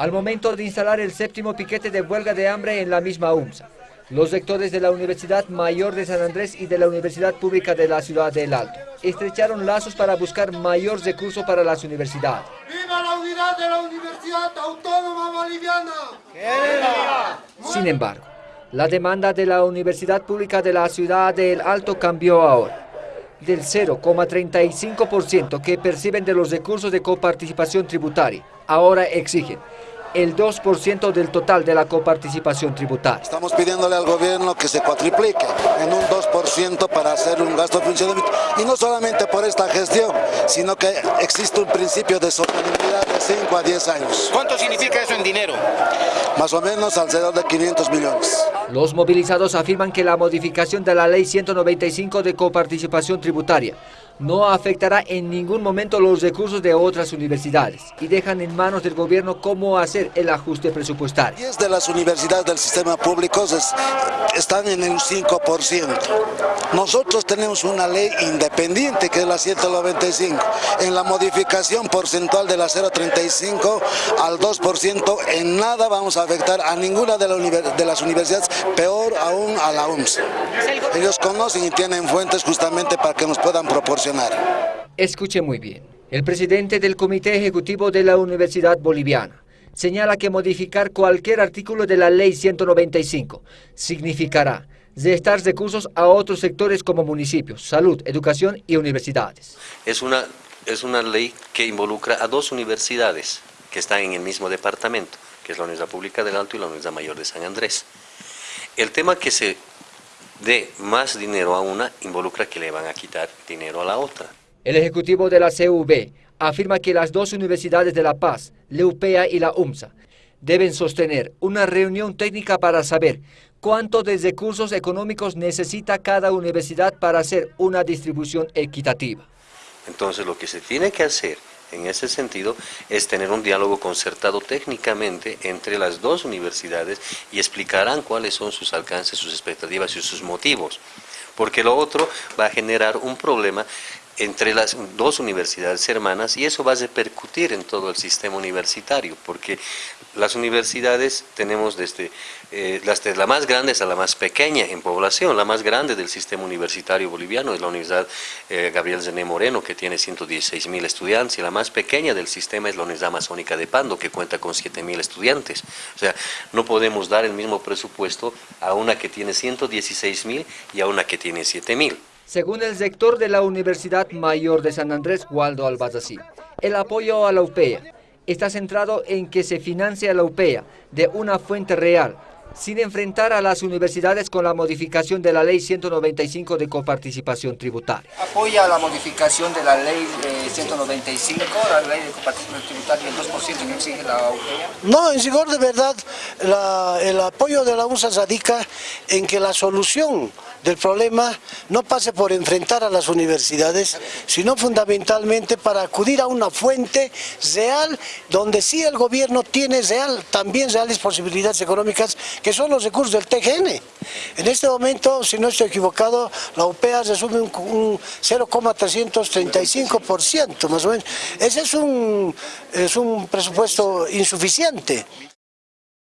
al momento de instalar el séptimo piquete de huelga de hambre en la misma UMSA. Los rectores de la Universidad Mayor de San Andrés y de la Universidad Pública de la Ciudad del Alto estrecharon lazos para buscar mayor recurso para las universidades. ¡Viva la unidad de la Universidad Autónoma Boliviana! Sin embargo, la demanda de la Universidad Pública de la Ciudad del Alto cambió ahora. Del 0,35% que perciben de los recursos de coparticipación tributaria, ahora exigen el 2% del total de la coparticipación tributaria. Estamos pidiéndole al gobierno que se cuatriplique en un 2% para hacer un gasto de funcionamiento. Y no solamente por esta gestión, sino que existe un principio de sostenibilidad de 5 a 10 años. ¿Cuánto significa eso en dinero? Más o menos alrededor de 500 millones. Los movilizados afirman que la modificación de la Ley 195 de coparticipación tributaria no afectará en ningún momento los recursos de otras universidades y dejan en manos del gobierno cómo hacer el ajuste presupuestario. 10 de las universidades del sistema público están en el 5%. Nosotros tenemos una ley independiente que es la 195. En la modificación porcentual de la 0,35 al 2%, en nada vamos a afectar a ninguna de, las universidades, peor aún a la UMS. Ellos conocen y tienen fuentes justamente para que nos puedan proporcionar. Escuche muy bien. El presidente del Comité Ejecutivo de la Universidad Boliviana señala que modificar cualquier artículo de la Ley 195 significará restar recursos a otros sectores como municipios, salud, educación y universidades. Es una, es una ley que involucra a dos universidades que están en el mismo departamento, que es la Universidad Pública del Alto y la Universidad Mayor de San Andrés. El tema que se dé más dinero a una involucra que le van a quitar dinero a la otra. El ejecutivo de la CUB afirma que las dos universidades de La Paz, UPEA y la UMSA, deben sostener una reunión técnica para saber cuánto de recursos económicos necesita cada universidad para hacer una distribución equitativa. Entonces lo que se tiene que hacer en ese sentido es tener un diálogo concertado técnicamente entre las dos universidades y explicarán cuáles son sus alcances, sus expectativas y sus motivos. Porque lo otro va a generar un problema entre las dos universidades hermanas y eso va a repercutir en todo el sistema universitario, porque las universidades tenemos desde eh, la más grande hasta la más pequeña en población, la más grande del sistema universitario boliviano es la Universidad eh, Gabriel Zené Moreno, que tiene 116 mil estudiantes, y la más pequeña del sistema es la Universidad Amazónica de Pando, que cuenta con 7 mil estudiantes. O sea, no podemos dar el mismo presupuesto a una que tiene 116 mil y a una que tiene 7 mil. Según el sector de la Universidad Mayor de San Andrés, Waldo Albazací, el apoyo a la UPEA está centrado en que se financie a la UPEA de una fuente real, sin enfrentar a las universidades con la modificación de la Ley 195 de coparticipación tributaria. ¿Apoya la modificación de la Ley 195, la Ley de coparticipación tributaria, el 2% que exige la UPEA? No, en rigor de verdad, el apoyo de la USA radica en que la solución del problema no pase por enfrentar a las universidades, sino fundamentalmente para acudir a una fuente real donde sí el gobierno tiene real, también reales posibilidades económicas que son los recursos del TGN. En este momento, si no estoy equivocado, la UPEA resume un, un 0,335% más o menos. Ese es un, es un presupuesto insuficiente.